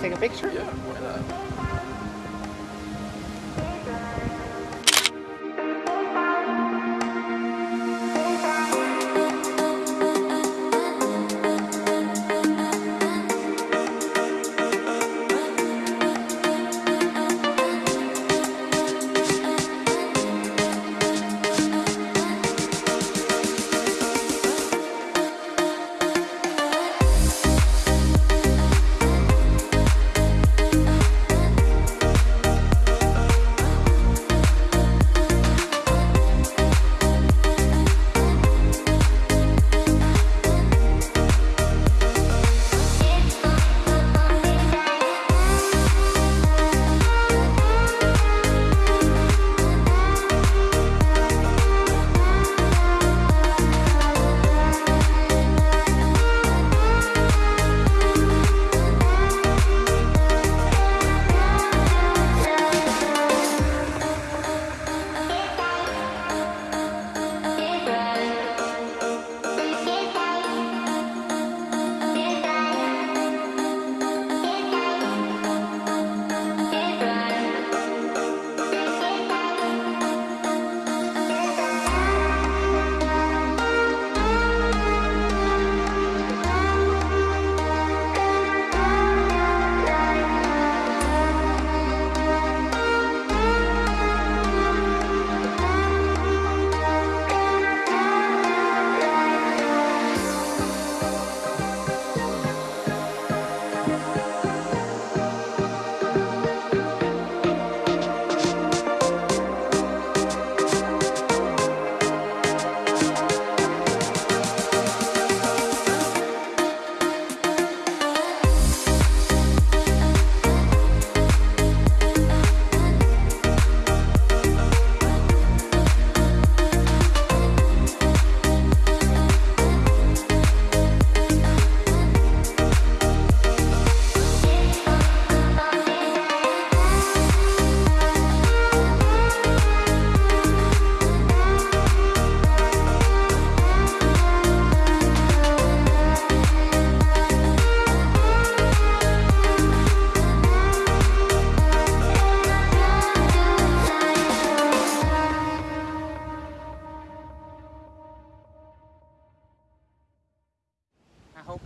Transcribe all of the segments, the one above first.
take a picture? Yeah, why not?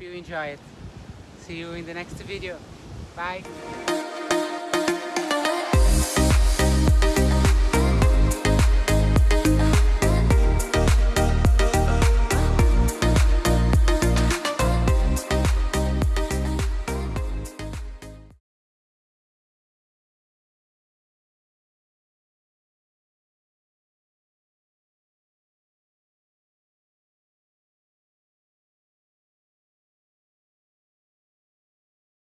Hope you enjoy it. See you in the next video. Bye.